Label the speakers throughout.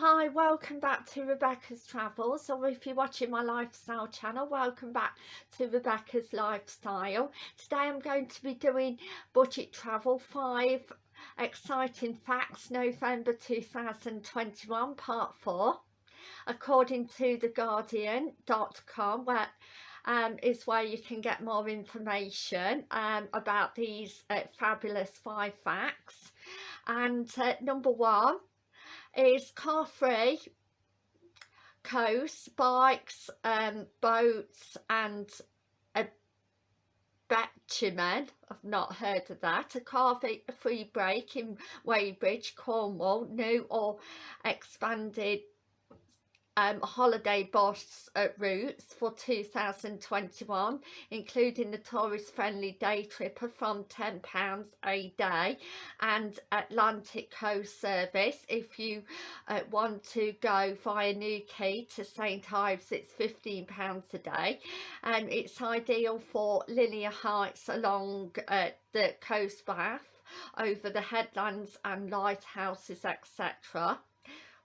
Speaker 1: Hi, welcome back to Rebecca's Travels, or if you're watching my lifestyle channel, welcome back to Rebecca's Lifestyle. Today I'm going to be doing budget travel, five exciting facts, November 2021, part four, according to theguardian.com, where um, is where you can get more information um, about these uh, fabulous five facts. And uh, number one, is car free coast bikes um boats and a bitumen i've not heard of that. A car free break in weybridge cornwall new or expanded um, holiday boss at routes for 2021 including the tourist friendly day tripper from £10 a day and Atlantic Coast service. If you uh, want to go via Newquay to St Ives it's £15 a day. And it's ideal for linear heights along uh, the coast path over the headlands and lighthouses etc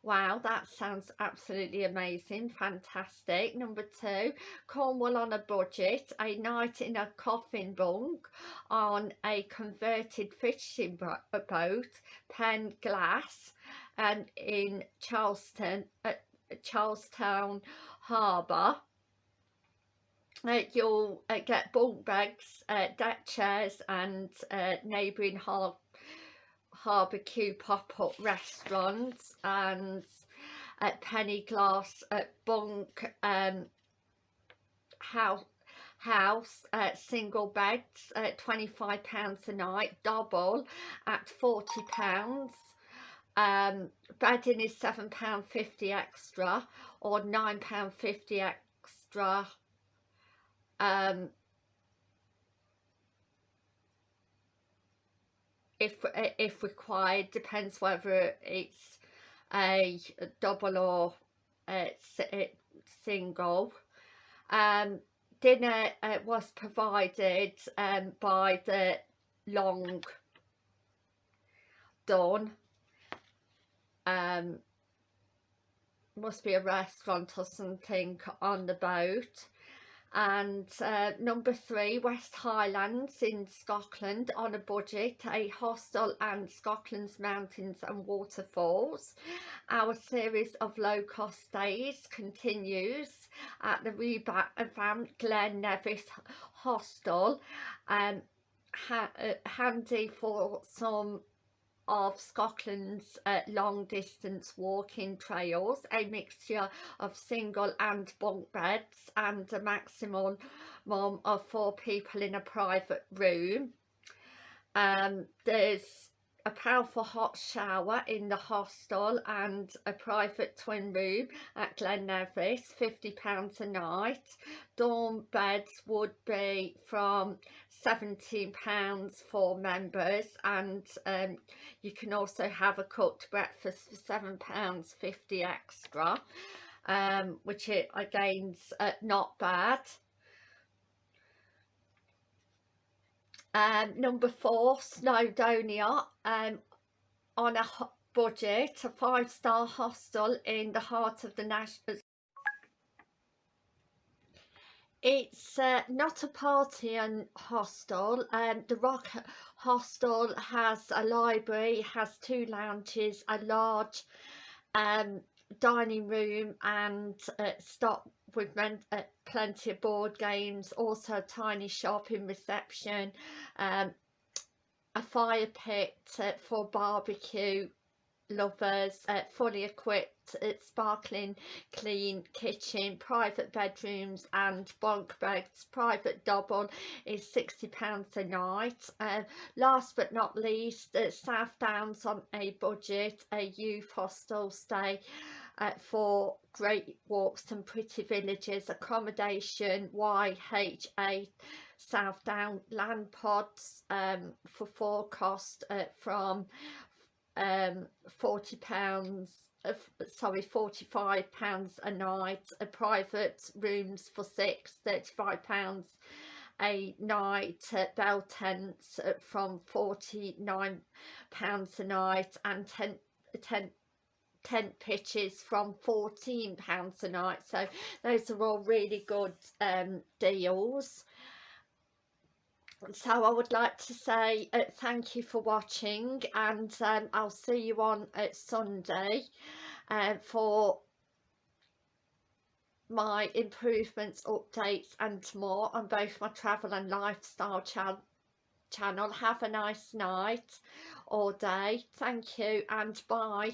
Speaker 1: Wow, that sounds absolutely amazing, fantastic. Number two, Cornwall on a budget, a night in a coffin bunk on a converted fishing boat, Pen Glass, and in Charlestown, at Charlestown Harbour. Uh, you'll uh, get bunk beds, uh, deck chairs and uh, neighbouring harbour barbecue pop-up restaurants and at penny glass at bunk um house house uh, single beds at 25 pounds a night double at 40 pounds. Um bedding is seven pound 50 extra or nine pound 50 extra. Um if if required depends whether it's a double or it's single. Um dinner uh, was provided um by the long dawn. Um must be a restaurant or something on the boat and uh, number three West Highlands in Scotland on a budget a hostel and Scotland's mountains and waterfalls. Our series of low-cost stays continues at the revamped Glen Nevis hostel um, ha uh, handy for some of Scotland's uh, long distance walking trails, a mixture of single and bunk beds and a maximum of four people in a private room. Um, there's a powerful hot shower in the hostel and a private twin room at Glen Nevis, £50 a night. Dorm beds would be from £17 for members and um, you can also have a cooked breakfast for £7.50 extra, um, which it, again's uh, not bad. Um, number four, Snowdonia, um, on a budget, a five-star hostel in the heart of the national... It's uh, not a party and hostel. Um, the Rock Hostel has a library, has two lounges, a large um, dining room and uh, stop with uh, plenty of board games also a tiny shop in reception um, a fire pit uh, for barbecue lovers uh, fully equipped uh, sparkling clean kitchen private bedrooms and bunk beds. Private double is 60 pounds a night. Uh, last but not least uh, south downs on a budget a youth hostel stay uh, for great walks and pretty villages. Accommodation YHA South Down land pods um, for four cost uh, from um, 40 uh, sorry 45 pounds a night a private rooms for six 35 pounds a night at bell tents from 49 pounds a night and 10 10 tent pitches from 14 pounds a night. So those are all really good um, deals so I would like to say uh, thank you for watching and um, I'll see you on uh, Sunday uh, for my improvements updates and more on both my travel and lifestyle channel channel. Have a nice night or day. Thank you and bye